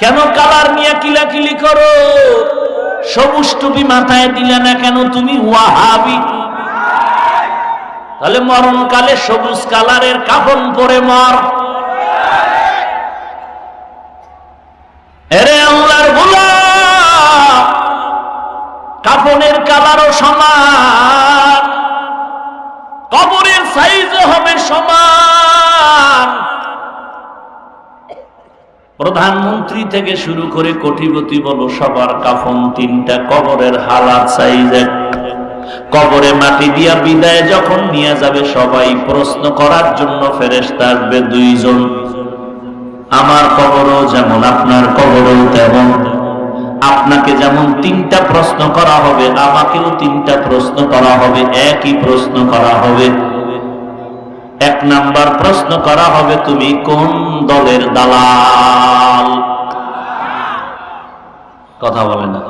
কেন কালার নিয়ে কিলাকিলি করো? সবুজ টুপি মাথায় দিলে না কেন তুমি ওয়াহাবি? তাহলে মরণকালে সবুজ কালারের কাফন পরে মর। এরে আল্লাহর কাফনের কালারও সমান, কবরের সাইজও হবে সমান। প্রধানমন্ত্রী থেকে শুরু করে কোটিপতি বলো, সবার কাফন তিনটা কবরের হালাত সাইজ। কবরে মাটি দিয়া বিদায় যখন নিয়ে যাবে সবাই, প্রশ্ন করার জন্য ফেরেস্তা আসবে দুইজন। আমার কবরও যেমন, আপনার কবরও তেমন। আপনাকে যেমন তিনটা প্রশ্ন করা হবে, আমাকেও তিনটা প্রশ্ন করা হবে, একই প্রশ্ন করা হবে। এক নাম্বার প্রশ্ন করা হবে, তুমি কোন দলের দালাল? কথা বলে না।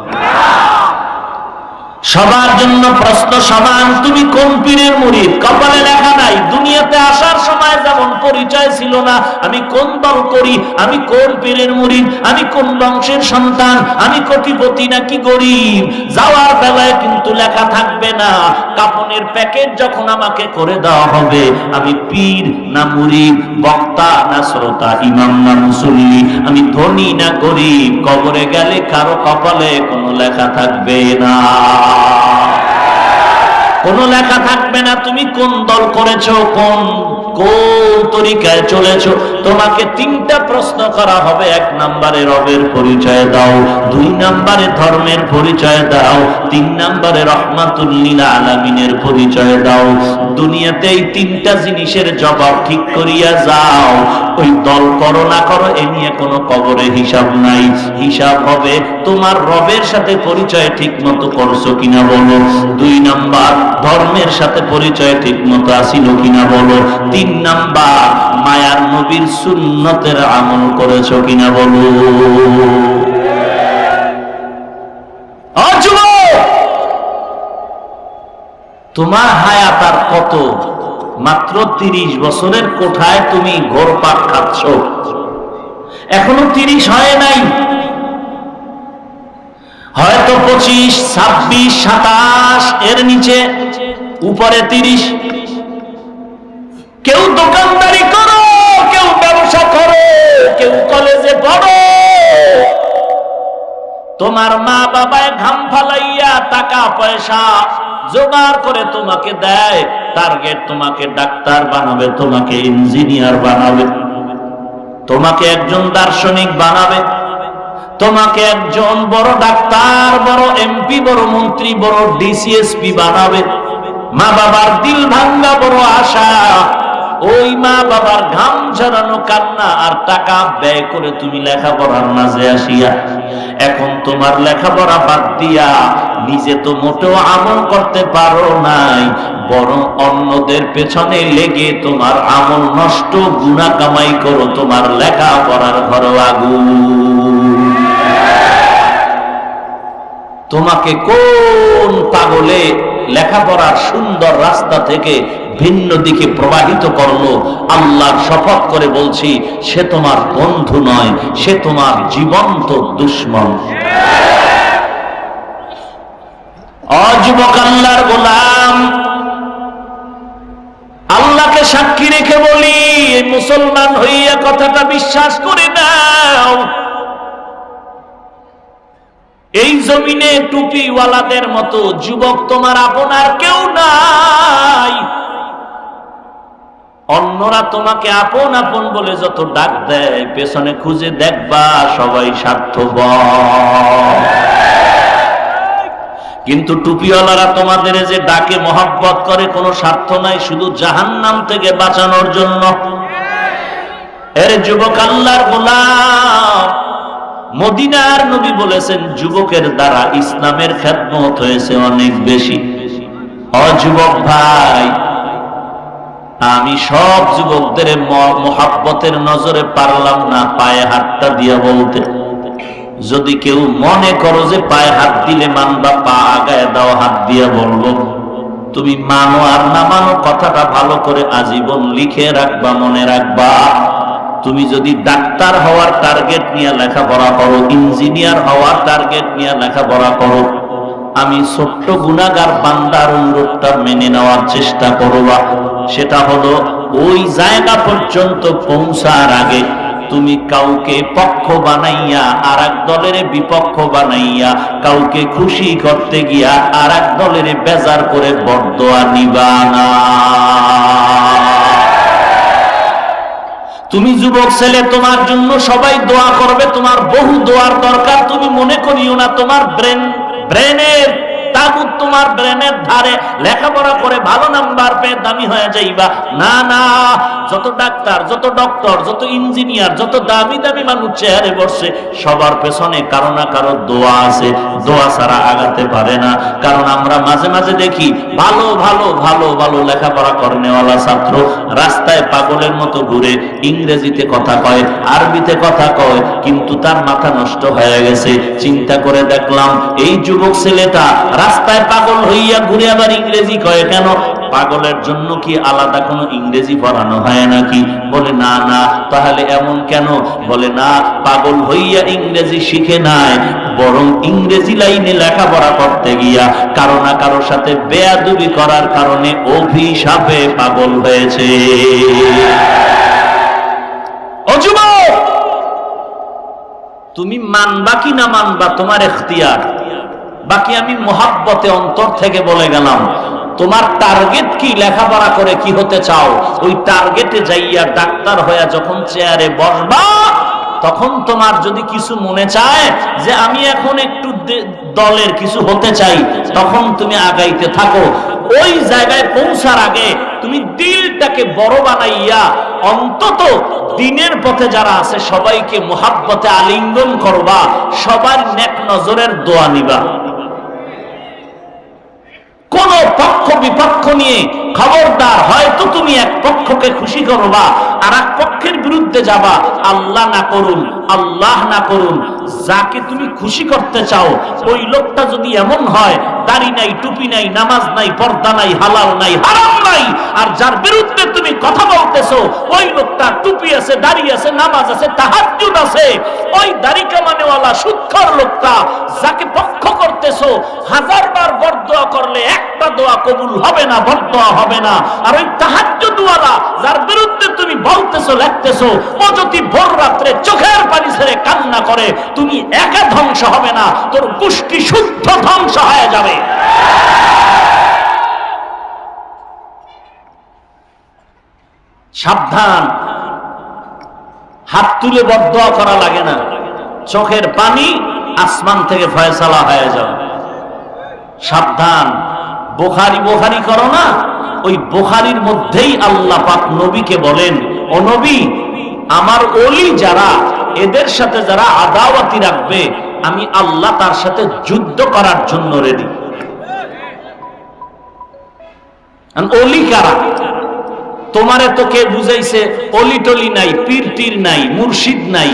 সবার জন্য প্রশ্ন সমান, তুমি কোন পীরের মুরিদ কপালে লেখা নাই দুনিয়াতে আসার সময় যেমন পরিচয় ছিল না। আমি কোন দল করি? আমি কোন পীরের মুরিদ আমি কোন বংশের সন্তান? আমি কোটিপতি নাকি গরিব? যাওয়ার বেলায় কিন্তু লেখা থাকবে না। কাপনের প্যাকেট যখন আমাকে করে দেওয়া হবে, আমি পীর না মুরিদ বক্তা না শ্রোতা, ইমাম না মুসল্লি, আমি ধনী না গরিব, কবরে গেলে কারও কপালে কোনো লেখা থাকবে না। কোন লেখা থাকবে না। তুমি কোন দল করেছ? কোন কোন তরিকায় চলেছো? তোমাকে তিনটা প্রশ্ন করা হবে। এক নম্বরে রবের পরিচয় দাও, দুই নম্বরে ধর্মের পরিচয় দাও, তিন নম্বরে রহমাতুল্লিল আলামিনের পরিচয় দাও। দুনিয়াতে এই তিনটা জিনিসের জবাব ঠিক করিয়া যাও। ওই দল করো না করো, এ নিয়ে কোনো কবরে হিসাব নাই। হিসাব হবে, তোমার রবের সাথে পরিচয় ঠিক মতো করছ কিনা বলো। দুই নাম্বার, ধর্মের সাথে পরিচয় ঠিক মতো আসিল কিনা বলো। তিন নাম্বার, মায়ার নবীর সুন্নতের আমল করেছ কিনা বলো। তোমার হায়াত আর কত? মাত্র তিরিশ বছরের কোঠায় তুমি ঘোরপাক খাচ্ছ। এখনও তিরিশ হয় নাই। হয়তো পঁচিশ, ছাব্বিশ, সাতাশ, এর নিচে উপরে তিরিশ কেউ দোকানদারি করো, কেউ ব্যবসা করো, কেউ কলেজে পড়ো। তোমার মা বাবায় ঘাম ফালাইয়া টাকা, পয়সা জোগাড় করে তোমাকে দেয়, টার্গেট তোমাকে ডাক্তার বানাবে, তোমাকে ইঞ্জিনিয়ার বানাবে, তোমাকে একজন দার্শনিক বানাবে, তোমাকে একজন বড় ডাক্তার, বড় এমপি, বড় মন্ত্রী, বড় ডিসিএসপি বানাবে। মা বাবার দিল ভাঙ্গা বড় আশা। ওই মা বাবার ঘাম ঝরানো কান্না আর টাকা ব্যয় করে তুমি লেখাপড়ার মাঝে আসিয়া, এখন তোমার লেখাপড়া বাদ দিয়া নিজে তো মোটেও আমল করতে পারো নাই, বরং অন্যদের পেছনে লেগে তোমার আমল নষ্ট গুণা কামাই করো, তোমার লেখাপড়ার ঘর আগুন। তোমাকে কোন পাগলে লেখাপড়ার সুন্দর রাস্তা থেকে ভিন্ন দিকে প্রবাহিত করল। আল্লাহর শপথ করে বলছি, সে তোমার বন্ধু নয়, সে তোমার জীবন্ত দুশ্মন। অযুবক আল্লাহর গোলাম, আল্লাহকে সাক্ষী রেখে বলি মুসলমান হইয়া কথাটা বিশ্বাস করে নাও। এই জমিনে টুপিওয়ালাদের মতো যুবক তোমার আপনার কেউ নাই। অন্যরা তোমাকে আপন আপন বলে যত ডাক দেয়, পেছনে খুঁজে দেখবা সবাই স্বার্থপর। কিন্তু টুপিওয়ালারা তোমাদের যে ডাকে মহাব্বত করে, কোনো স্বার্থ নাই, শুধু জাহান্নাম থেকে বাঁচানোর জন্য। এর যুবক আল্লাহর গোলাম, মদিনার নবী বলেছেন, যুবকের দ্বারা ইসলামের খেদমত হয়েছে অনেক বেশি। অযুবক ভাই আমি সব যুবকদের মোহাব্বতের নজরে পারলাম না, পায়ে হাতটা দিয়া বলতে। যদি কেউ মনে করো যে পায়ে হাত দিলে মানবা, পা আগায় দাও, হাত দিয়া বলব। তুমি মানো আর না মানো, কথাটা ভালো করে আজীবন লিখে রাখবা, মনে রাখবা। তুমি যদি ডাক্তার হওয়ার টার্গেট নিয়ে লেখাপড়া করো ইঞ্জিনিয়ার হওয়ার টার্গেট নিয়ে লেখাপড়া করো আমি ছোট্ট গুণাগার বান্দার অনুরোধটা মেনে নেওয়ার চেষ্টা করবা। সেটা হলো, ওই জায়গা পর্যন্ত পৌঁছার আগে তুমি কাউকে পক্ষ বানাইয়া আর এক দলের বিপক্ষ বানাইয়া, কাউকে খুশি করতে গিয়া আর এক দলের বেজার করে বরদোয়া নিবানা তুমি যুবক ছেলে, তোমার জন্য সবাই দোয়া করবে, তোমার বহু দোয়ার দরকার, তুমি মনে করিও না তোমার ব্রেন ব্রেনের তাগুত তোমার ব্রেনের ধারে লেখাপড়া করে ভালো নাম্বার পেয়ে দামি হয়ে যাইবা। না না, যত ডাক্তার, যত ডক্টর, যত ইঞ্জিনিয়ার, যত দামি দামি মানুষ চেয়ারে বসছে সবার পেছনে কারও না কারও দোয়া আছে। দোয়া ছাড়া আগাতে পারে না। কারণ আমরা মাঝে মাঝে দেখি, ভালো ভালো ভালো ভালো লেখাপড়া করনেওয়ালা ছাত্র রাস্তায় পাগলের মতো ঘুরে ইংরেজিতে কথা কয়, আরবিতে কথা কয়, কিন্তু তার মাথা নষ্ট হয়ে গেছে। চিন্তা করে দেখলাম, এই যুবক ছেলেটা রাস্তায় পাগল হইয়া ঘুরে আবার ইংরেজি কয়, কেন? পাগলের জন্য কি আলাদা কোনো ইংরেজি পড়ানো হয় নাকি? বলে, না না, তাহলে এমন কেন? বলে, না, পাগল হইয়া ইংরেজি শিখে নাই, বরং ইংরেজি লাইনে লেখাপড়া করতে গিয়া কারও না কারও সাথে বেয়াদুবি করার কারণে অভিশাপে পাগল হয়েছে। তুমি মানবা কি না মানবা, তোমার এখতিয়ার? বাকি আমি মহাব্বতে অন্তর থেকে বলে গেলাম, তোমার টার্গেট কি? লেখাপড়া করে কি হতে চাও? ওই টার্গেটে যাইয়া ডাক্তার হইয়া যখন চেয়ারে বসবা, তখন তোমার যদি কিছু মনে চায় যে আমি এখন একটু দলের কিছু হতে চাই, তখন তুমি আগাইতে থাকো। ওই জায়গায় পৌঁছার আগে তুমি দিলটাকে বড় বানাইয়া অন্তত দিনের পথে যারা আছে সবাইকে মোহাব্বতে আলিঙ্গন করবা, সবার নেক নজরের দোয়া নিবা। কোন পক্ষ বিপক্ষ নিয়ে খবরদার হয়তো তুমি এক পক্ষকে খুশি করবা। এক পক্ষের বিরুদ্ধে যাবা। আল্লাহ না করুন, আল্লাহ না করুন। যাকে তুমি খুশি করতে চাও, ওই লোকটা যদি এমন হয়, দাড়ি নাই, টুপি নাই, নামাজ নাই, পর্দা নাই, হালাল নাই, হারাম নাই, আর যার বিরুদ্ধে তুমি কথা বলতেছো, ওই লোকটা টুপি আছে, দাড়ি আছে, নামাজ আছে আছে, ওই দাড়ি কামানেওয়ালা সুৎখর লোকটা যাকে পক্ষ করতেছো বরদোয়া করলে একটা দোয়া কবুল হবে না, বরদোয়া হবে না। আর ওই তাহাজ্জুদওয়ালা, যার বিরুদ্ধে তুমি বলতেছো লিখতেছো ও যদি ভোর রাত্রে চোখের পানি ছেড়ে কান্না করে, তুমি একা ধ্বংস হবে না, তোর গোষ্ঠী শুদ্ধ ধ্বংস হয়ে যাবে। সাবধান। হাত তুলে বদয়া করা লাগে না। চোখের পানি আসমান থেকে ফয়সালা হয়ে যাবে। সাবধান। বোখারি বোখারি করো না, ওই বোখারির মধ্যেই আল্লাহ পাক নবীকে বলেন ও নবী আমার অলি যারা, এদের সাথে যারা আদাওয়াতি রাখবে, আমি আল্লাহ তার সাথে যুদ্ধ করার জন্য রেডি অলি কারা? তোমারে তো কে বুঝাইছে অলি টলি নাই, পীর টির নাই, মুর্শিদ নাই।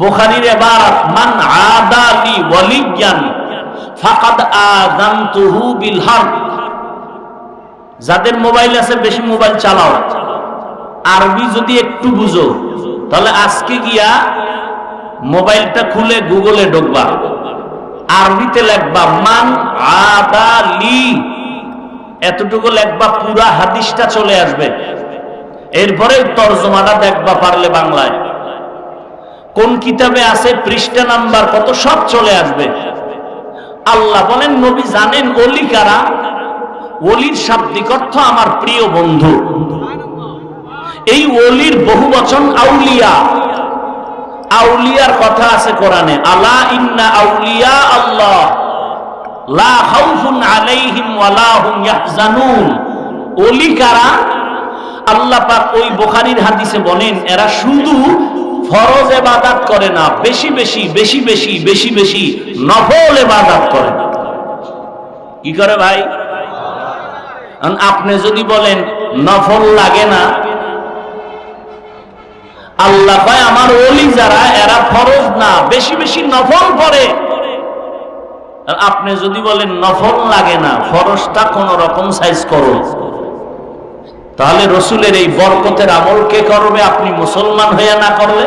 বোখারির এবার মান আদালি ওয়ালিয়ান, ফাকাদ আযানতুহু বিল হারব। যাদের মোবাইল আছে, বেশি মোবাইল চালাও। আরবি যদি একটু বুঝো, তাহলে আজকে গিয়া মোবাইলটা খুলে গুগলে ঢুকবা। আরবিতে লেখবা, মান আদালি এতটুকু লেখবা, পুরা হাদিসটা চলে আসবে। এরপরে তর্জমাটা দেখবা পারলে বাংলায়। কোন কিতাবে আছে, পৃষ্ঠা নাম্বার কত, সব চলে আসবে। আল্লাহ বলেন, নবী জানেন অলি কারা? অলির শাব্দিক অর্থ আমার প্রিয় বন্ধু। এই অলির বহু বচন আউলিয়া। আউলিয়ার কথা আছে কোরআনে। আলা ইন্না আউলিয়া আল্লাহ। লা খাউফুন আলাইহিম ওয়ালা হুম ইয়াহজানুন। ওলি কারা? আল্লাহ পাক ওই বুখারীর হাদিসে বলেন, এরা শুধু ফরজ ইবাদত করে না, বেশি বেশি বেশি বেশি বেশি বেশি নফল ইবাদত করে কি করে ভাই? আপনি যদি বলেন, নফল লাগে না আল্লাহ ভাই, আমার ওলি যারা, এরা ফরজ না, বেশি বেশি নফল আর আপনি যদি বলেন নফল লাগে না, ফরজটা কোন রকম সাইজ করো। তাহলে রসুলের এই বরকতের আমল কে করবে? আপনি মুসলমান হয়ে না করলে?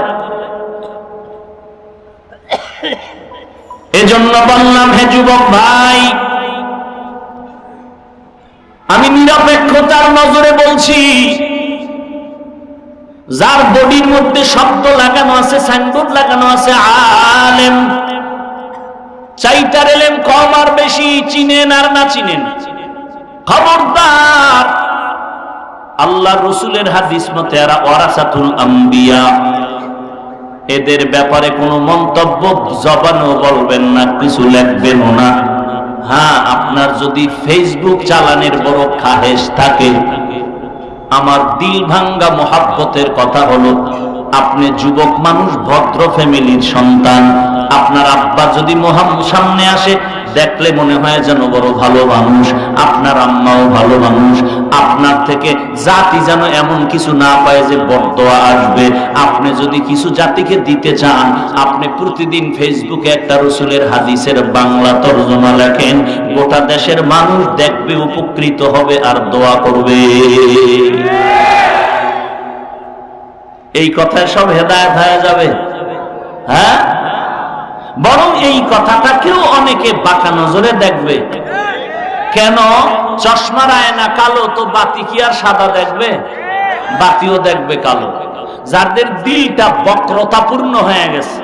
এজন্য বললাম, হে যুবক ভাই, আমি নিরপেক্ষতার নজরে বলছি যার বডির মধ্যে শব্দ লাগানো আছে, সাইনবোর্ড লাগানো আছে, আলেম। চাইটার এলেম কম আর বেশি, চিনেন আর না চিনেন। খবরদার। আল্লাহ রসুলের হাদিস মতে ওয়ারাসাতুল আম্বিয়া। এদের ব্যাপারে কোনো মন্তব্য জবানও বলবেন না, কিছু লিখবেনও না। হ্যাঁ আপনার যদি ফেসবুক চালানের বড় খাহেস থাকে আমার দিল ভাঙ্গা মোহাব্বতের কথা হলো আপনি যুবক মানুষ, ভদ্র ফ্যামিলির সন্তান। আপনার আব্বা যদি মহাম সামনে আসে, দেখলে মনে হয় যেন বড় ভালো মানুষ। আপনার আম্মাও ভালো মানুষ। আপনার থেকে জাতি যেন এমন কিছু না পায় যে বর্তোয়া আসবে। আপনি যদি কিছু জাতিকে দিতে চান, আপনি প্রতিদিন ফেসবুকে একটা রসুলের হাদিসের বাংলা তর্জমা লেখেন, গোটা দেশের মানুষ দেখবে, উপকৃত হবে আর দোয়া করবে। এই কথায় সব হেদায়ত হয়ে যাবে। হ্যাঁ? বরং এই কথাটাকেও অনেকে বাঁকা নজরে দেখবে। কেন? চশমার আয়না কালো, তো বাতি কি আর সাদা দেখবে? বাতিও দেখবে কালো। যাদের দিলটা বক্রতাপূর্ণ হয়ে গেছে।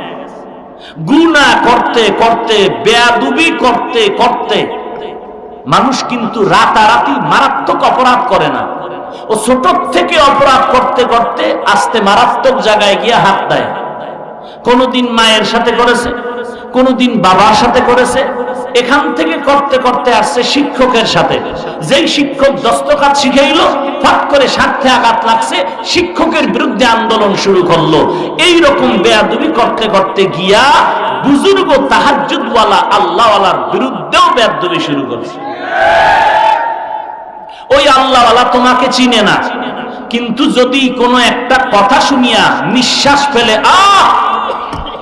গুনা করতে করতে, বেয়াদুবি করতে করতে, মানুষ কিন্তু রাতারাতি মারাত্মক অপরাধ করে না। ও ছোট থেকে অপরাধ করতে করতে আস্তে মারাত্মক জায়গায় গিয়ে হাত দেয়। কোনদিন মায়ের সাথে করেছে, কোনদিন বাবার সাথে করেছে, এখান থেকে করতে করতে আসছে শিক্ষকের সাথে। যেই শিক্ষক দস্তকাত শিখাইল, ফাট করে স্বার্থে আঘাত লাগছে, শিক্ষকের বিরুদ্ধে আন্দোলন শুরু করল। এই রকম বেয়াদুবি করতে করতে গিয়া বুজুর্গ তাহাজুদওয়ালা আল্লাহওয়ালার বিরুদ্ধেও বেয়াদুবি শুরু করছে। ওই আল্লাহওয়ালা তোমাকে চিনে না। কিন্তু যদি কোনো একটা কথা শুনিয়া নিঃশ্বাস ফেলে, আহ!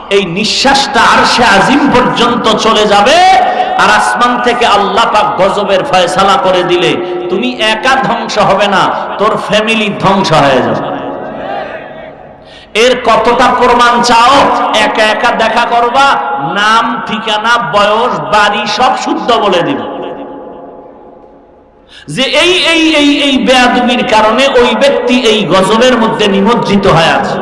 এই নিঃশ্বাসটা আর সে আজিম পর্যন্ত চলে যাবে আর আসমান থেকে আল্লাহ পাক গজবের ফয়সালা করে দিলে তুমি একা ধ্বংস হবে না, তোর ফ্যামিলি ধ্বংস হয়ে যাবে। এর কতটা প্রমাণ চাও? একা একা দেখা করবা, নাম, ঠিকানা, বয়স, বাড়ি সব শুদ্ধ বলে দিব। যে এই এই এই এই বেয়াদুবির কারণে ওই ব্যক্তি এই গজবের মধ্যে নিমজ্জিত হয়ে আছে।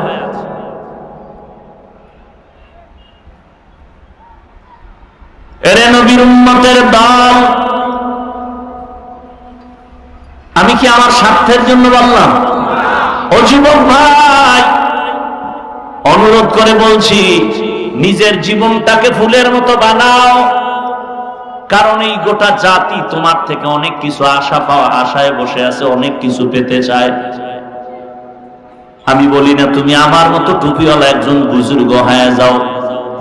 আমি কি আমার স্বার্থের জন্য বললাম? যুবক ভাই, অনুরোধ করে বলছি, নিজের জীবনটাকে ফুলের মতো বানাও। কারণ এই গোটা জাতি তোমার থেকে অনেক কিছু আশা পাওয়া, আশায় বসে আছে, অনেক কিছু পেতে চায়। আমি বলি না, তুমি আমার মতো টুপিওয়ালা একজন বুজুর্গ হয়ে যাও,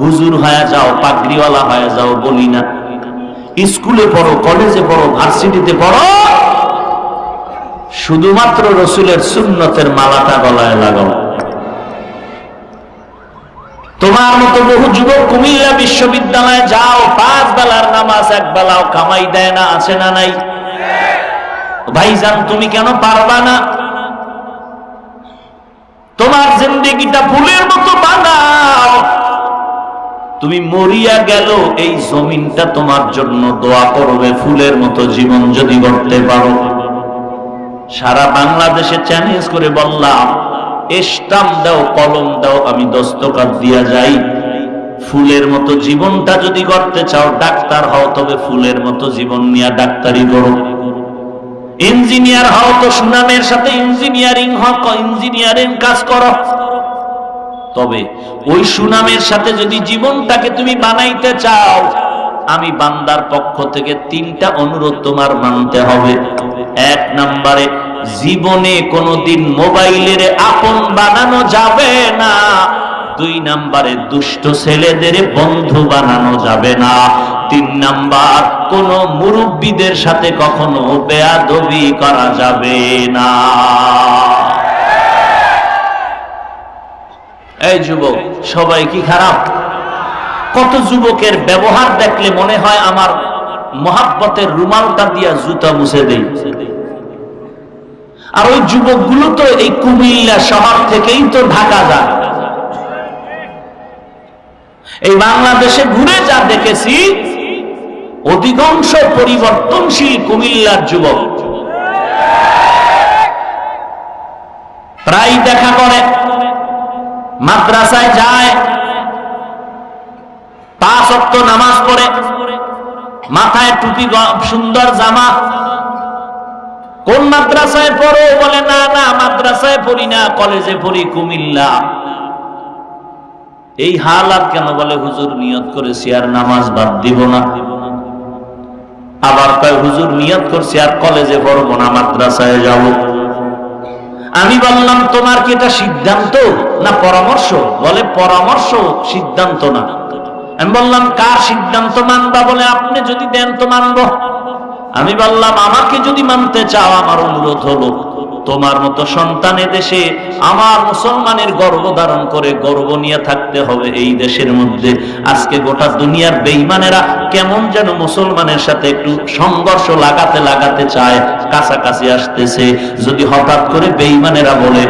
হুজুর হয়ে যাও, পাগড়িওয়ালা হয়ে যাও, বলি না। স্কুলে পড়ো, কলেজে পড়ো, ভার্সিটিতে পড়ো, শুধুমাত্র রসুলের সুন্নতের মালাটা গলায় লাগাও। তোমার মতো বহু যুবক কুমিল্লা বিশ্ববিদ্যালয়ে যাও নামাজ এক বেলাও কামাই দেয় না আছে না নাই? ভাইজান, তুমি কেন পারবা না? তোমার জিন্দিগিটা ফুলের মতো বানাও তুমি মরিয়া গেল, এই জমিনটা তোমার জন্য দোয়া করবে, ফুলের মতো জীবন যদি গড়তে পারো। সারা বাংলাদেশে চ্যালেঞ্জ করে বললাম স্টাম দাও, কলম দাও, আমি দস্তকাত দিয়া যাই। ফুলের মতো জীবনটা যদি করতে চাও, ডাক্তার হও, তবে ফুলের মতো জীবন নিয়ে ডাক্তারি করো। ইঞ্জিনিয়ার হও, তো সুনামের সাথে ইঞ্জিনিয়ারিং হও ইঞ্জিনিয়ারিং কাজ করো। তবে ওই সুনামের সাথে যদি জীবনটাকে তুমি বানাইতে চাও, আমি বান্দার পক্ষ থেকে তিনটা অনুরোধ তোমার মানতে হবে। এক নম্বরে, জীবনে কোনোদিন মোবাইলের আপন বানানো যাবে না। দুই নাম্বারে দুষ্ট ছেলেদের বন্ধু বানানো যাবে না। তিন নাম্বার, কোন মুরব্বীদের সাথে কখনো বেয়াদবি করা যাবে না। এই যুবক, সবাই কি খারাপ? কত যুবকের ব্যবহার দেখলে মনে হয় আমার মহাব্বতের রুমালটা দিয়া জুতা মুছে দেই। আর ওই যুবকগুলো তো এই কুমিল্লা শহর থেকেই তো ঢাকা যায়। এই বাংলাদেশে ঘুরে যা দেখেছি, অধিকাংশ পরিবর্তনশীল কুমিল্লার যুবক। প্রায় দেখা করে, মাদ্রাসায় যায়, পাঁচ অক্ট নামাজ পড়ে, মাথায় টুপি সুন্দর জামা। কোন মাদ্রাসায় পড়ো বলে, না না, মাদ্রাসায় পড়ি না, কলেজে পড়ি কুমিল্লা। এই হালাত কেন বলে, হুজুর নিয়ত করেছি আর নামাজ বাদ দিব না আবার কয়, হুজুর নিয়ত করছি আর কলেজে পড়ব না, মাদ্রাসায় যাব আমি বললাম, তোমার কি এটা সিদ্ধান্ত না পরামর্শ? বলে, পরামর্শ সিদ্ধান্ত না। আমি বললাম, কার সিদ্ধান্ত মানবা? বলে, আপনি যদি দেন তো মানবো। আমি বললাম, আমাকে যদি মানতে চাও, আমার অনুরোধ হলো। তোমার মতো সন্তান দেশে আমার মুসলমানের গর্ব ধারণ করে গর্ব নিয়ে থাকতে হবে এই দেশের মধ্যে। আজকে গোটা দুনিয়ার বেইমানেরা কেমন যেন মুসলমানের সাথে একটু সংঘর্ষ লাগাতে লাগাতে চায়, কাছাকাছি আসতেছে। যদি হঠাৎ করে বেইমানেরা বলে,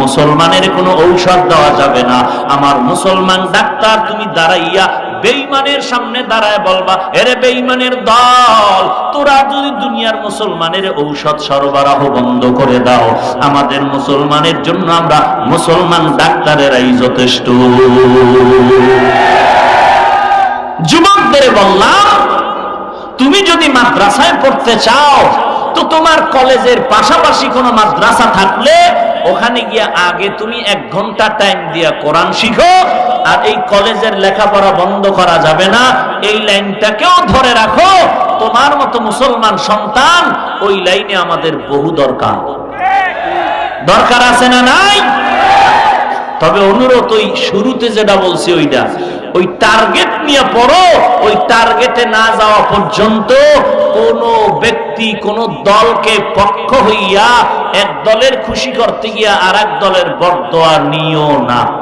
মুসলমানের কোনো ঔষধ দেওয়া যাবে না, আমার মুসলমান ডাক্তার, তুমি দাঁড়াইয়া বেইমানের সামনে দাঁড়ায় বলবা, এরে বেইমানের দল, তোরা যদি দুনিয়ার মুসলমানের ঔষধ সরবরাহ বন্ধ করে দাও, আমাদের মুসলমানের জন্য আমরা মুসলমান ডাক্তারেরাই যথেষ্ট। যুবকদের বললাম, তুমি যদি মাদ্রাসায় পড়তে চাও, তো তোমার কলেজের পাশাপাশি কোনো মাদ্রাসা থাকলে ওখানে গিয়া আগে তুমি এক ঘণ্টা টাইম দিয়া কোরআন শিখো, আর এই কলেজের লেখাপড়া বন্ধ করা যাবে না। এই লাইনটাকেও ধরে রাখো। তোমার মতো মুসলমান সন্তান, ওই লাইনে আমাদের বহু দরকার। দরকার আছে না নাই? তবে অনুরোধ, ওই শুরুতে যেটা বলছি ওইটা, ওই টার্গেট নিয়ে পড়ো, ওই টার্গেটে না যাওয়া পর্যন্ত কোন ব্যক্তি, কোন দলকে পক্ষ হইয়া এক দলের খুশি করতে গিয়া আর এক দলের বরদোয়া নিও না।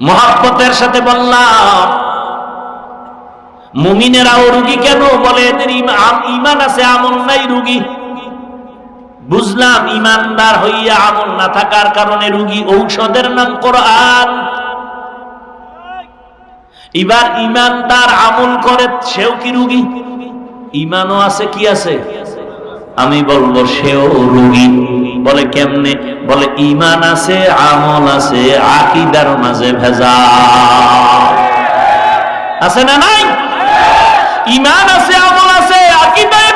মহাব্বতের সাথে বললাম, মুমিনেরাও রুগী কেন বলে, এদের ইমা- ইমান আছে, আমল নাই রুগী। বুঝলাম, ইমানদার হইয়া আমল না থাকার কারণে রুগী ঔষধের নাম কোরআন। এবার ইমানদার আমল করে, সেও কি রুগী? ইমানও আছে কি আছে? আমি বলব, সেও রুগী। বলে কেমনে? বলে, ইমান আছে, আমল আছে, আকিদার মাঝে ভেজা আছে না নাই? ইমান আছে, আমল আছে, আকিদায়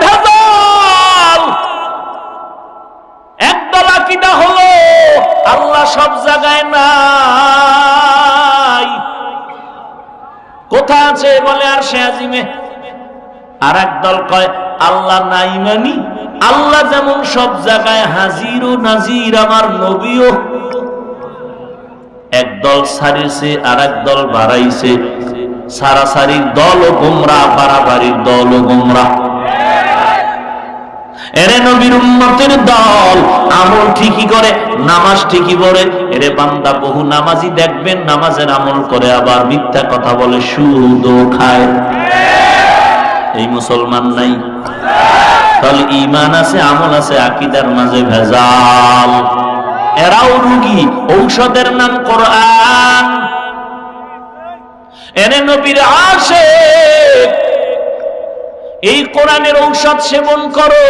একদল আকিদা হলো, আল্লাহ সব জায়গায় নাই। কোথায় আছে? বলে আর সে আজিমে। আর দল কয়, আল্লাহ নাই মানি। আল্লাহ যেমন সব জায়গায় হাজির ও নাজির, আমার নবীও। একদল সারিছে আর দল বাড়াইছে। সারাসারির দল ও গোমরা, বাড়াবাড়ির দল ও গোমরা। এরে নবীর দল, আমল ঠিকই করে, নামাজ ঠিকই পড়ে। এরে বান্দা বহু নামাজি দেখবেন, নামাজের আমল করে আবার মিথ্যা কথা বলে খায়। এই মুসলমান নাই। তাহলে ইমান আছে, আমল আছে, আকিদার মাঝে ভেজাল। এরাও রুগী, ঔষধের নাম কোরআন। নবীর আসে এই কোরআনের ঔষধ সেবন করো।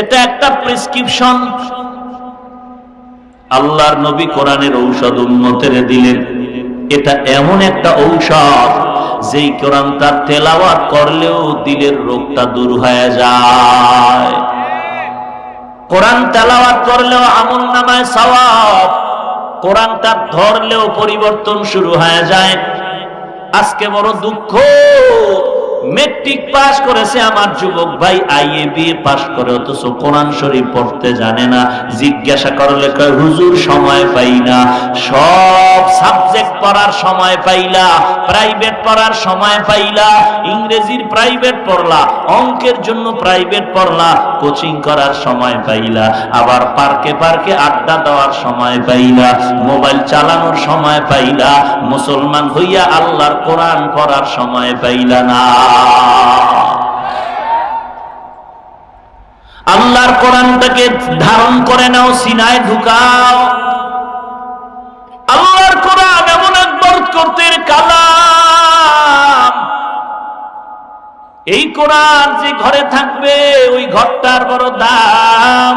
এটা একটা প্রেসক্রিপশন। আল্লাহর নবী কোরআনের ঔষধ উন্নতের দিলেন। এটা এমন একটা ঔষধ, যেই কোরআন তার তেলাওয়াত করলেও দিলের রোগটা দূর হয়ে যায়। কোরআন তেলাওয়াত করলেও আমল নামায় সওয়াব, কোরআন তার ধরলেও পরিবর্তন শুরু হয়ে যায়। আজকে বড় দুঃখ। মেট্রিক পাস করেছে আমার যুবক ভাই আইএ বিএ পাস করে, অথচ কোরআন শরীফ পড়তে জানে না। জিজ্ঞাসা করলে হুজুর, সময় পাই না। সব সাবজেক্ট পড়ার সময় পাইলা প্রাইভেট পড়ার সময় পাইলা, ইংরেজির প্রাইভেট পড়লা, অঙ্কের জন্য প্রাইভেট পড়লা কোচিং করার সময় পাইলা, আবার পার্কে পার্কে আড্ডা দেওয়ার সময় পাইলা মোবাইল চালানোর সময় পাইলা, মুসলমান হইয়া আল্লাহর কোরআন পড়ার সময় পাইলা না। আল্লাহর কোরআনটাকে ধারণ করে নাও, সিনায় ঢুকাও। আল্লাহর কোরআন এমন এক বরকতের কালাম। এই কোরআন যে ঘরে থাকবে, ওই ঘরটার বড় দাম।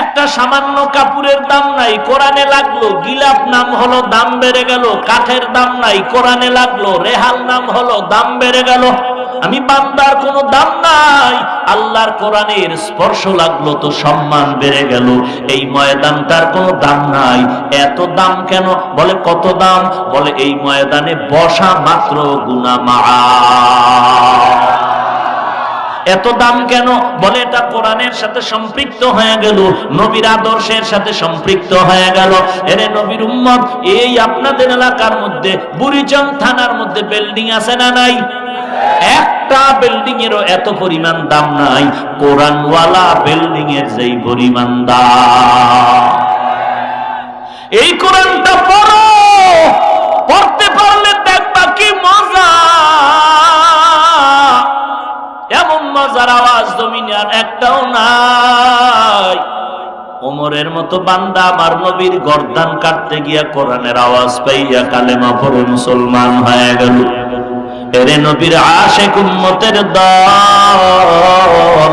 একটা সামান্য কাপড়ের দাম নাই, কোরআনে লাগল, গিলাপ নাম হলো, দাম বেড়ে গেল, কাঠের দাম নাই, কোরআনে লাগল, রেহাল নাম হলো, দাম বেড়ে গেল। আমি বান্দার কোনো দাম নাই, আল্লাহর কোরআনের স্পর্শ লাগল তো সম্মান বেড়ে গেল। এই ময়দানটার কোনো দাম নাই। এত দাম কেন? বলে, কত দাম? বলে, এই ময়দানে বসা মাত্র গুনা মা এত দাম কেন? বলে এটা কোরআনের সাথে সম্পৃক্ত হয়ে গেল। নবীর আদর্শের সাথে সম্পৃক্ত হয়ে গেল। এরে নবীর উম্মত, এই আপনাদের এলাকার মধ্যে, বুড়িচং থানার মধ্যে বিল্ডিং আছে না নাই? একটা বিল্ডিং এরও এত পরিমাণ দাম নাই। কোরআনওয়ালা বিল্ডিং এর যেই পরিমাণ দাম। এই কোরআনটা পড়ো, পড়তে মজার আওয়াজ জমিনে আর একটাও নাই। ওমরের মতো বান্দা আমার নবীর গর্দান কাটতে গিয়া কোরআনের আওয়াজ পাইয়া কালেমা পড়ে মুসলমান হয়ে গেল। এরে নবীর আশেক উম্মতের দল।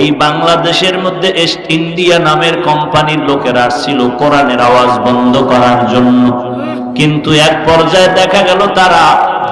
এই বাংলাদেশের মধ্যে এস্ট ইন্ডিয়া নামের কোম্পানির লোকেরা আসছিল কোরআনের আওয়াজ বন্ধ করার জন্য। কিন্তু এক পর্যায়ে দেখা গেল তারা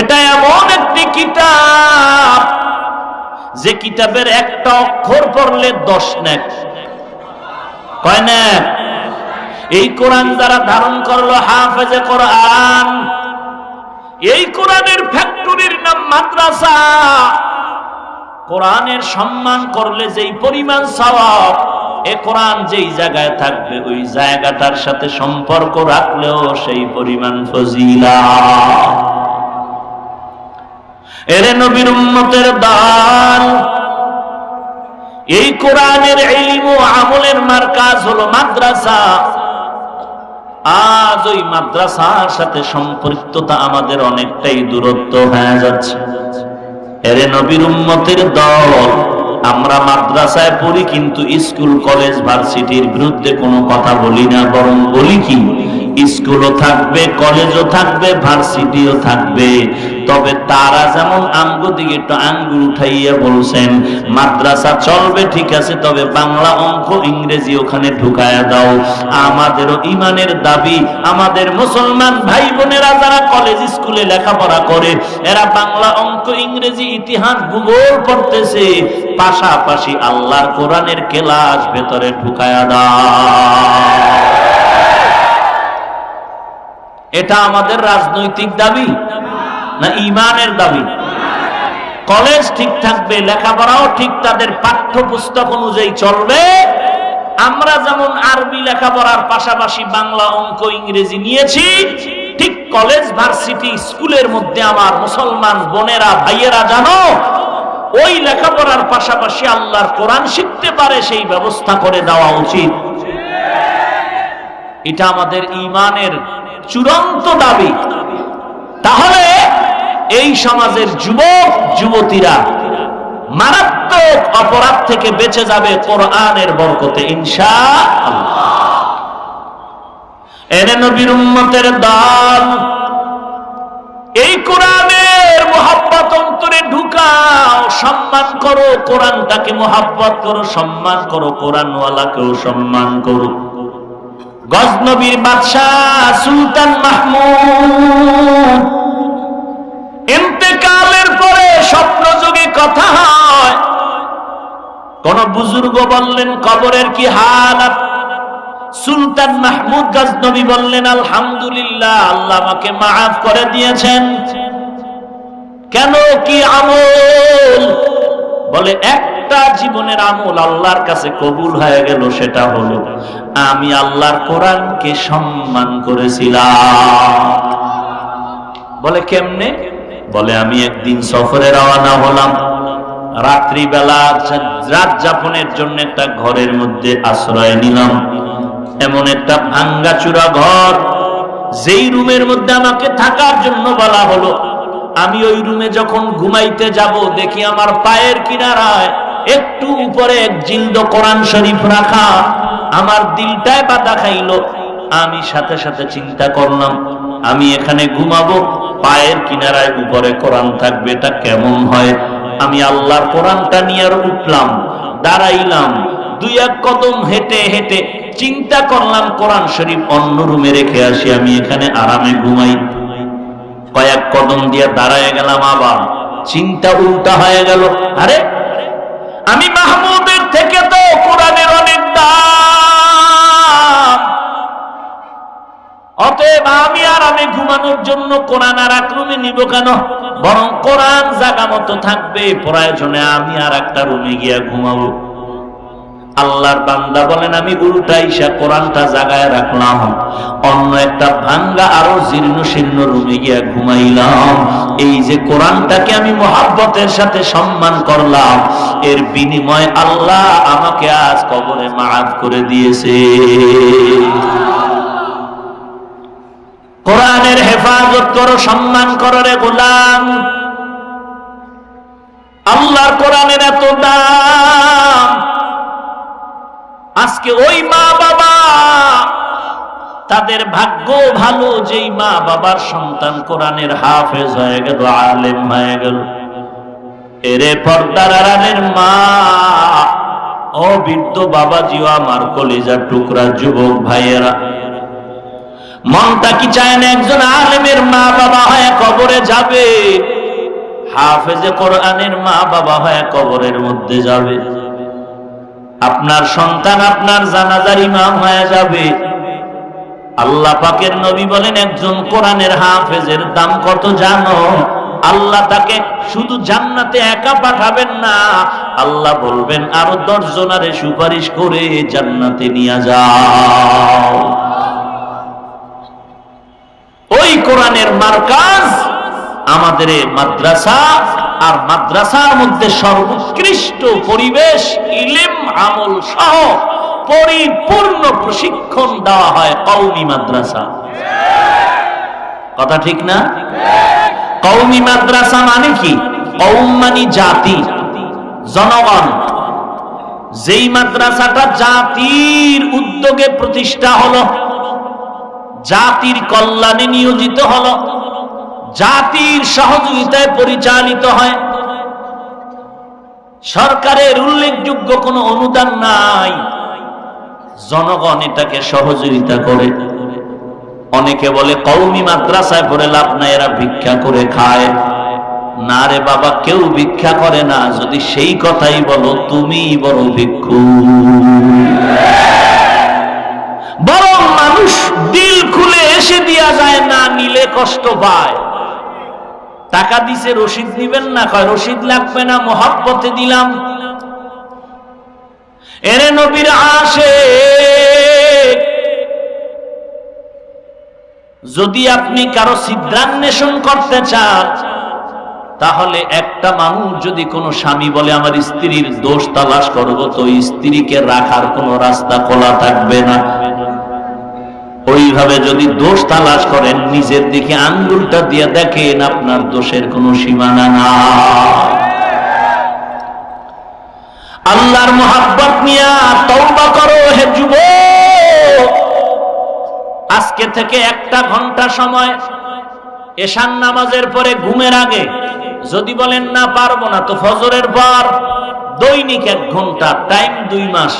এটা এমন একটি কিতাব যে কিতাবের একটা অক্ষর পড়লে দশ নেক। কয় নেক? এই কোরআন যারা ধারণ করল হাফেজে কোরআন, এই কোরআনের ফ্যাক্টরির নাম মাদ্রাসা। কোরআনের সম্মান করলে যেই পরিমাণ সওয়াব, এ কোরআন যেই জায়গায় থাকবে, ওই জায়গাটার সাথে সম্পর্ক রাখলেও সেই পরিমাণ ফজিলা এরে নবীর উম্মতের দান। এই কোরআনের ইলম ও আমলের মার্কাজ হলো মাদ্রাসা। আজ ওই মাদ্রাসার সাথে সম্পৃক্ততা আমাদের অনেকটাই দূরত্ব হয়ে যাচ্ছে। এরে নবীর উম্মতের দল, আমরা মাদ্রাসায় পড়ি কিন্তু স্কুল, কলেজ, ভার্সিটির বিরুদ্ধে কোনো কথা বলি না, বরং বলি কি? স্কুলও থাকবে, কলেজও থাকবে, ভার্সিটিও থাকবে। তবে তারা যেমন আঙ্গু দিকে একটু আঙ্গুল উঠাইয়া বলছেন, মাদ্রাসা চলবে, ঠিক আছে, তবে বাংলা অঙ্ক ইংরেজি ওখানে ঢুকায়া দাও। আমাদেরও ইমানের দাবি, আমাদের মুসলমান ভাই বোনেরা যারা কলেজ স্কুলে লেখাপড়া করে, এরা বাংলা অঙ্ক, ইংরেজি, ইতিহাস, ভূগোল পড়তেছে। পাশাপাশি আল্লাহর কোরআনের কেলাস ভেতরে ঢুকায়া দাও। এটা আমাদের রাজনৈতিক দাবি না ইমানের দাবি? কলেজ ঠিক থাকবে, লেখাপড়াও ঠিক, তাদের পাঠ্যপুস্তক অনুযায়ী চলবে। আমরা যেমন আরবি লেখাপড়ার পাশাপাশি বাংলা অঙ্ক, ইংরেজি নিয়েছি, ঠিক কলেজ, ভার্সিটি, স্কুলের মধ্যে আমার মুসলমান বোনেরা, ভাইয়েরা জানো, ওই লেখাপড়ার পাশাপাশি আল্লাহর কোরআন শিখতে পারে, সেই ব্যবস্থা করে দেওয়া উচিত। এটা আমাদের ইমানের চূড়ান্ত দাবি। তাহলে এই সমাজের যুবক, যুবতীরা মারাত্মক অপরাধ থেকে বেঁচে যাবে কোরআনের বরকতে ইনশা এনে নবীর উম্মতের দল, এই কোরআনের মোহাব্বত অন্তরে ঢুকাও, সম্মান করো, কোরআনটাকে মোহাব্বত করো, সম্মান করো, কোরআনওয়ালাকেও সম্মান করো। গজনবীর বাদশাহ সুলতান মাহমুদ। ইন্তেকালের পরে স্বপ্ন যুগে কথা হয়। কোন বুজুর্গ বললেন, কবরের কি হালাত সুলতান মাহমুদ গজনবী বললেন, আলহামদুলিল্লাহ, আল্লাহ আমাকে মাফ করে দিয়েছেন। কেন কি আমল? বলে, এক একটা জীবনের আমল আল্লাহর কাছে কবুল হয়ে গেল সেটা হলো, আমি আল্লাহর কোরআনকে সম্মান করেছিলাম। বলে কেমনে? বলে, আমি একদিন সফরে রওনা হলাম। রাত্রিবেলা রাত যাপনের জন্য একটা ঘরের মধ্যে আশ্রয় নিলাম। এমন একটা ভাঙ্গা চূড়া ঘর, যেই রুমের মধ্যে আমাকে থাকার জন্য বলা হলো, আমি ওই রুমে যখন ঘুমাইতে যাব, দেখি আমার পায়ের কিনারায় একটু উপরে এক জিন্দ কোরআন শরীফ রাখা, আমার দিলটায় বাধা খাইলো। আমি সাথে সাথে চিন্তা করলাম, আমি এখানে ঘুমাবো, পায়ের কিনারায় উপরে কোরআন থাকবে, এটা কেমন হয়? আমি আল্লাহর কোরআনটা নিয়ে উঠলাম, দাঁড়াইলাম, দুই এক কদম হেঁটে হেঁটে চিন্তা করলাম, কোরআন শরীফ অন্য রুমে রেখে আসি, আমি এখানে আরামে ঘুমাই। কয়েক কদম দিয়ে দাঁড়ায় গেলাম আবার, চিন্তা উল্টা হয়ে গেল, আরে আমি মাহমুদের থেকে তো কোরআনের অনেক দাম। অতএব আমি আর আমি ঘুমানোর জন্য কোরআন আর এক রুমে নিব কেন? বরং কোরআন জাগা মতো থাকবে, প্রয়োজনে আমি আর একটা রুমে গিয়া ঘুমাবো। আল্লাহর বান্দা বলেন, আমি উল্টা ইসা কোরআনটা জাগায় রাখলাম। অন্য একটা ভাঙ্গা আরও জীর্ণ শীর্ণ রুমে গিয়া ঘুমাইলাম। এই যে কোরআনটাকে আমি মহাব্বতের সাথে সম্মান করলাম, এর বিনিময় আল্লাহ আমাকে আজ কবরে মাফ করে দিয়েছে। কোরআনের হেফাজত করো, সম্মান করো রে গোলাম। আল্লাহর কোরআনের এত দাম আজকে ওই মা বাবা, তাদের ভাগ্য ভালো, যেই মা বাবার সন্তান কোরআনের হাফেজ হয়ে গেল, আলেম হয়ে গেল। এরে পর্দার আড়ালের মা, ও বৃদ্ধ বাবাজিও আমার কলিজার টুকরা যুবক ভাইয়েরা। মনটা কি চায় না একজন আলেমের মা বাবা হয়ে কবরে যাবে? হাফেজে কোরআনের মা বাবা হয়ে কবরের মধ্যে যাবে। আপনার সন্তান আপনার জানাজার ইমাম হয়ে যাবে। আল্লাহ পাকের নবী বলেন, একজন কোরআনের হাফেজের দাম কত জানো? আল্লাহ তাকে শুধু জান্নাতে একা পাঠাবেন না। আল্লাহ বলবেন, আরও দশ জনারে সুপারিশ করে জান্নাতে নিয়ে যাও। ওই কোরআনের মার্কাজ আমাদের মাদ্রাসা, আর মাদ্রাসার মধ্যে সর্বোৎকৃষ্ট পরিবেশ, ইলিম আমল সহ পরিপূর্ণ প্রশিক্ষণ দেওয়া হয় কৌমি মাদ্রাসা। কথা ঠিক না? কৌমি মাদ্রাসা মানে কি? কৌম মানে জাতি, জনগণ। যেই মাদ্রাসাটা জাতির উদ্যোগে প্রতিষ্ঠা হলো, জাতির কল্যাণে নিয়োজিত হলো, জাতির সহযোগিতায় পরিচালিত হয় সরকারের উল্লেখযোগ্য কোনো অনুদান নাই। জনগণ এটাকে সহযোগিতা করে। অনেকে বলে কৌমি মাদ্রাসায় পড়ে লাভ নাই, এরা ভিক্ষা করে খায়। না রে বাবা, কেউ ভিক্ষা করে না। যদি সেই কথাই বলো তুমি বড় ভিক্ষু। বরং মানুষ দিল খুলে এসে দিয়া যায়, না নিলে কষ্ট পায়। টাকা দিছে রসিদ নিবেন না। কয় রসিদ লাগবে না, মহাব্বতে দিলাম। এরে নবীর আসে যদি আপনি কারও সিদ্ধান্বেষণ করতে চান, তাহলে একটা মানুষ যদি কোনো স্বামী বলে, আমার স্ত্রীর দোষ তালাশ করব তো স্ত্রীকে রাখার কোনো রাস্তা খোলা থাকবে না। ওইভাবে যদি দোষ তালাশ করেন, নিজের দিকে আঙ্গুলটা দিয়ে দেখেন আপনার দোষের কোনো সীমানা না আল্লাহর মোহাব্বত নিয়া তওবা করো, হে যুব আজকে থেকে একটা ঘণ্টা সময় এশান নামাজের পরে ঘুমের আগে যদি বলেন, না, পারব না। তো ফজরের পর দৈনিক এক ঘণ্টা, টাইম দুই মাস।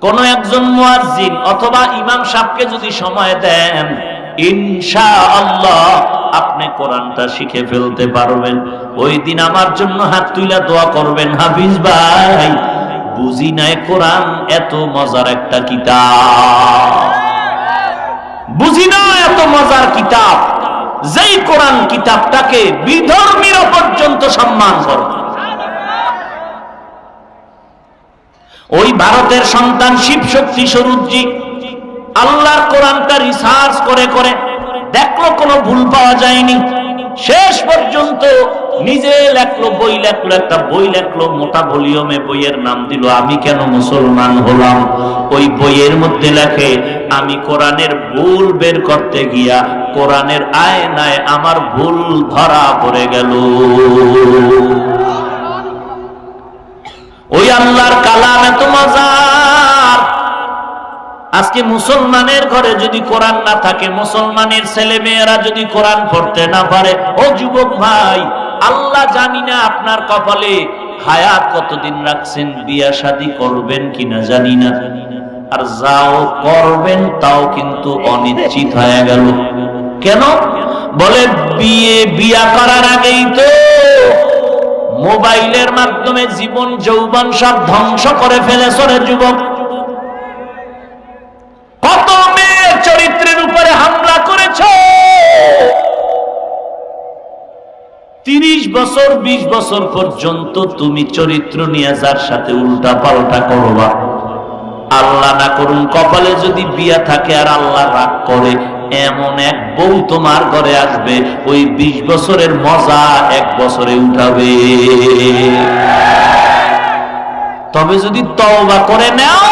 কোন একজন মুয়াজ্জিন অথবা ইমাম সাহেবকে যদি সময় দেন ইনশা আল্লাহ আপনি কোরআনটা শিখে ফেলতে পারবেন। ওই দিন আমার জন্য হাত তুইলা দোয়া করবেন, হাফিজ ভাই। বুঝি নাই কোরআন এত মজার একটা কিতাব। বুঝি না এত মজার কিতাব। যেই কোরআন কিতাবটাকে বিধর্মীরা পর্যন্ত সম্মান করে। ওই ভারতের সন্তান শিব শক্তি স্বরূপজি আল্লাহর কোরআনটা রিসার্চ করে করে দেখল কোনো ভুল পাওয়া যায়নি। শেষ পর্যন্ত নিজে লেখলো, বই লেখলো, একটা বই লেখলো, মোটা ভলিউমে বইয়ের নাম দিল, আমি কেন মুসলমান হলাম? ওই বইয়ের মধ্যে লেখে, আমি কোরআনের ভুল বের করতে গিয়া কোরআনের আয়নায় আমার ভুল ধরা পড়ে গেল। ওই আল্লাহর কালাম এত মজার। আজকে মুসলমানের ঘরে যদি কোরআন না থাকে, মুসলমানের ছেলে মেয়েরা যদি কোরআন পড়তে না পারে, ও যুবক ভাই, আল্লাহ জানি না আপনার কপালে হায়াত কতদিন রাখছেন, বিয়া শাদি করবেন কিনা জানি না। আর যাও করবেন, তাও কিন্তু অনিশ্চিত হয়ে গেল। কেন? বলে, বিয়ে, বিয়া করার আগেই তো মোবাইলের মাধ্যমে জীবন, যৌবন সব ধ্বংস করে ফেলেছ রে যুবক। কত মেয়ের চরিত্রের উপরে হামলা করেছ? তিরিশ বছর ২০ বছর পর্যন্ত তুমি চরিত্র নিয়ে যার সাথে উল্টা পাল্টা করবা। আল্লাহ না করুন, কপালে যদি বিয়া থাকে আর আল্লাহ রাগ করে এমন এক বউ তোমার ঘরে আসবে, ওই ২০ বছরের মজা এক বছরে উঠাবে। তবে যদি তওবা করে নাও,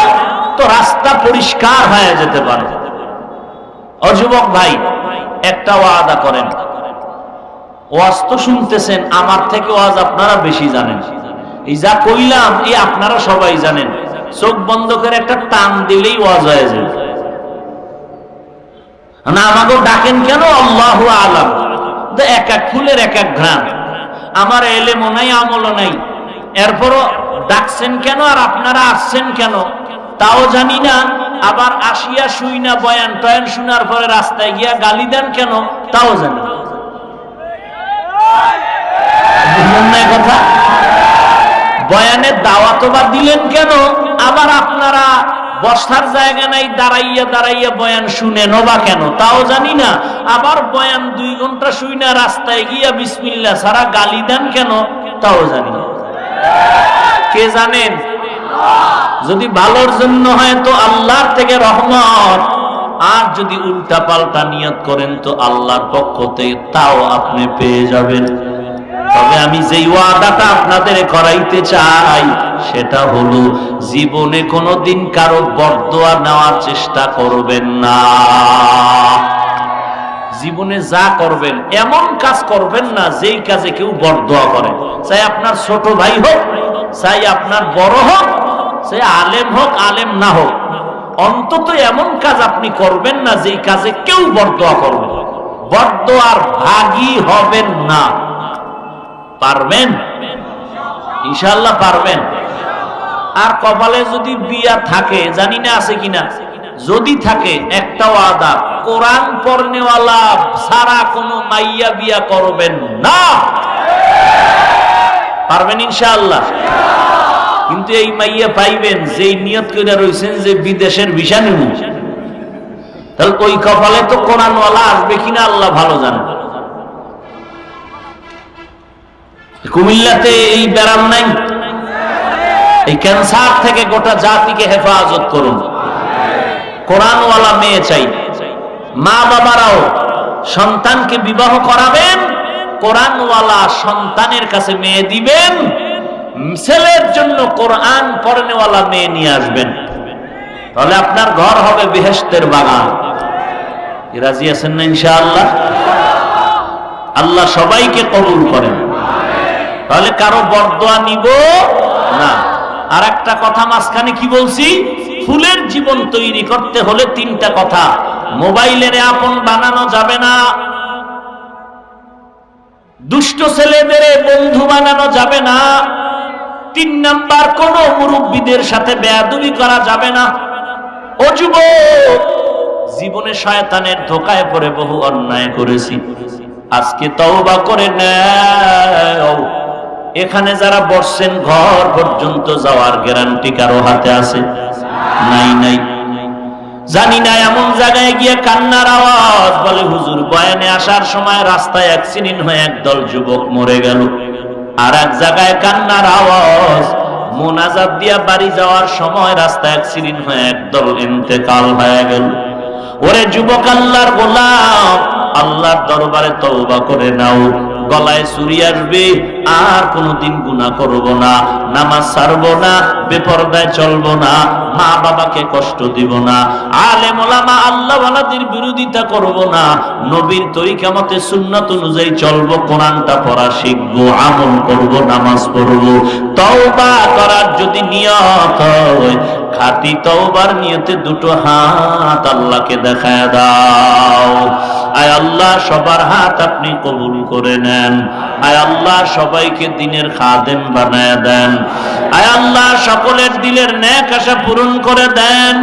তো রাস্তা পরিষ্কার হয়ে যেতে পারে। অযুবক ভাই, একটা ওয়াদা করেন। ওয়াজ তো শুনতেছেন, আমার থেকে ওয়াজ আপনারা বেশি জানেন। এই যা কইলাম, এই আপনারা সবাই জানেন। চোখ বন্ধ করে একটা টান দিলেই ওয়াজ হয়ে যাবে। না, আমাকে ডাকেন কেন? আল্লাহ আলাম। এক এক ফুলের এক এক ঘ্রাণ। আমার এলেমও নাই, আমলও নাই। এরপরও ডাকছেন কেন আর আপনারা আসছেন কেন? তাও জানি না। আবার আসিয়া শুই না বয়ান টয়ান শোনার পরে রাস্তায় গিয়া গালি দেন কেন? তাও জানি কথা? বয়ানের দাওয়াত বা দিলেন কেন? আবার আপনারা বসার জায়গা নাই, দাঁড়াইয়া দাঁড়াইয়া বয়ান শুনেন বা কেন? তাও জানি না। আবার বয়ান দুই ঘণ্টা শুই না, রাস্তায় গিয়া বিসমিল্লা সারা গালি দেন কেন? তাও জানি না। কে জানেন? যদি ভালোর জন্য হয় তো আল্লাহর থেকে রহমত। আর যদি উল্টা পাল্টা নিয়ত করেন তো আল্লাহর পক্ষ থেকে তাও আপনি পেয়ে যাবেন। তবে আমি যেই ওয়াদাটা আপনাদের করাইতে চাই, সেটা হলো জীবনে কোনোদিন কারও বরদোয়া নেওয়ার চেষ্টা করবেন না। জীবনে যা করবেন, এমন কাজ করবেন না যেই কাজে কেউ বরদোয়া করে। চাই আপনার ছোট ভাই হোক, চাই আপনার বড় হোক, চাই আলেম হোক, আলেম না হোক, অন্তত এমন কাজ আপনি করবেন না যেই কাজে কেউ বরদোয়া করবে। বরদোয়ার ভাগী হবেন না। পারবেন? ইনশাল্লাহ পারবেন। আর কপালে যদি বিয়া থাকে, জানি না আছে কিনা? যদি থাকে, একটা ওয়াদা, কোরআন পড়নেওয়ালা সারা কোনো মাইয়া বিয়া করবেন না। পারবেন ইনশাআল্লাহ? কিন্তু এই মাইয়া পাইবেন, যেই নিয়ত করে রয়েছেন যে বিদেশের ভিসা নিব। তাহলে ওই কপালে তো কোরআনওয়ালা আসবে কিনা আল্লাহ ভালো জানেন কুমিল্লাতে এই ব্যারাম নাই। এই ক্যান্সার থেকে গোটা জাতিকে হেফাজত করুন। কোরআনওয়ালা মেয়ে চাই। মা বাবারাও সন্তানকে বিবাহ করাবেন, কোরআনওয়ালা সন্তানের কাছে মেয়ে দিবেন, ছেলের জন্য কোরআন পড়নেওয়ালা মেয়ে নিয়ে আসবেন। তাহলে আপনার ঘর হবে বেহেস্তের বাগান। রাজি আছেন না ইনশাআল্লাহ? আল্লাহ সবাইকে কবুল করেন। তাহলে কারও বরদোয়া নিব না। আর একটা কথা মাঝখানে কি বলছি? ফুলের জীবন তৈরি করতে হলে তিনটা কথা। মোবাইলের আপন বানানো যাবে না। দুষ্ট ছেলেদের বন্ধু বানানো যাবে না। তিন নাম্বার, কোন মুরব্বীদের সাথে বেয়াদুবি করা যাবে না। ও যুবক, জীবনে শয়তানের ধোকায় পড়ে বহু অন্যায় করেছি। আজকে তওবা করে নেও। এখানে যারা বসছেন, ঘর পর্যন্ত যাওয়ার গ্যারান্টি কারও হাতে আছে? নাই নাই। জানি না, এমন জায়গায় গিয়ে কান্নার আওয়াজ বলে, হুজুর, বয়ানে আসার সময় রাস্তায় অ্যাক্সিডেন্ট হয়ে একদল যুবক মরে গেল। আর এক জায়গায় কান্নার আওয়াজ, মোনাজাত দিয়া বাড়ি যাওয়ার সময় রাস্তা অ্যাক্সিডেন্ট হয়ে একদল ইন্তেকাল হয়ে গেল। ওরে যুবক আল্লাহর গোলাম, আল্লাহর দরবারে তওবা করে নাও। গলায় চুরি আসবে আর কোনোদিন গুনাহ করব না, নামাজ ছাড়বো না, বেপরদায় চলবো না, মা বাবাকে কষ্ট দিব না, আলেম ওলামা আল্লাহ ওয়ালাদের বিরোধিতা করব না, নবীর তরিকা মতে সুন্নাত অনুযায়ী চলবো, কোরআনটা পড়া শিখব, আমল করব, নামাজ পড়ব, তওবা করার যদি নিয়ত হয় খাতি তওবার নিয়তে দুটো হাত আল্লাহকে দেখায় দাও। আয় আল্লাহ, সবার হাত আপনি কবুল করে নেন। আয় আল্লাহ সবাইকে দিনের খাদেম বানায় দেন। আয় আল্লাহ, সকলের দিলের ন্যাক আশা পূরণ করে দেন।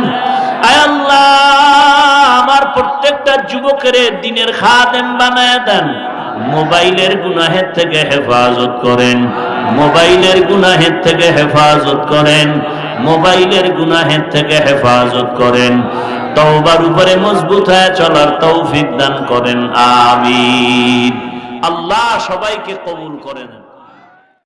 আয় আল্লাহ, আমার প্রত্যেকটা যুবকের দিনের খাদেম বানায় দেন। মোবাইলের গুনাহের থেকে হেফাজত করেন। মোবাইলের গুনাহের থেকে হেফাজত করেন। মোবাইলের গুনাহের থেকে হেফাজত করেন। তওবার উপরে মজবুত হয়ে চলার তৌফিক দান করেন। আমিন। আল্লাহ সবাইকে কবুল করেন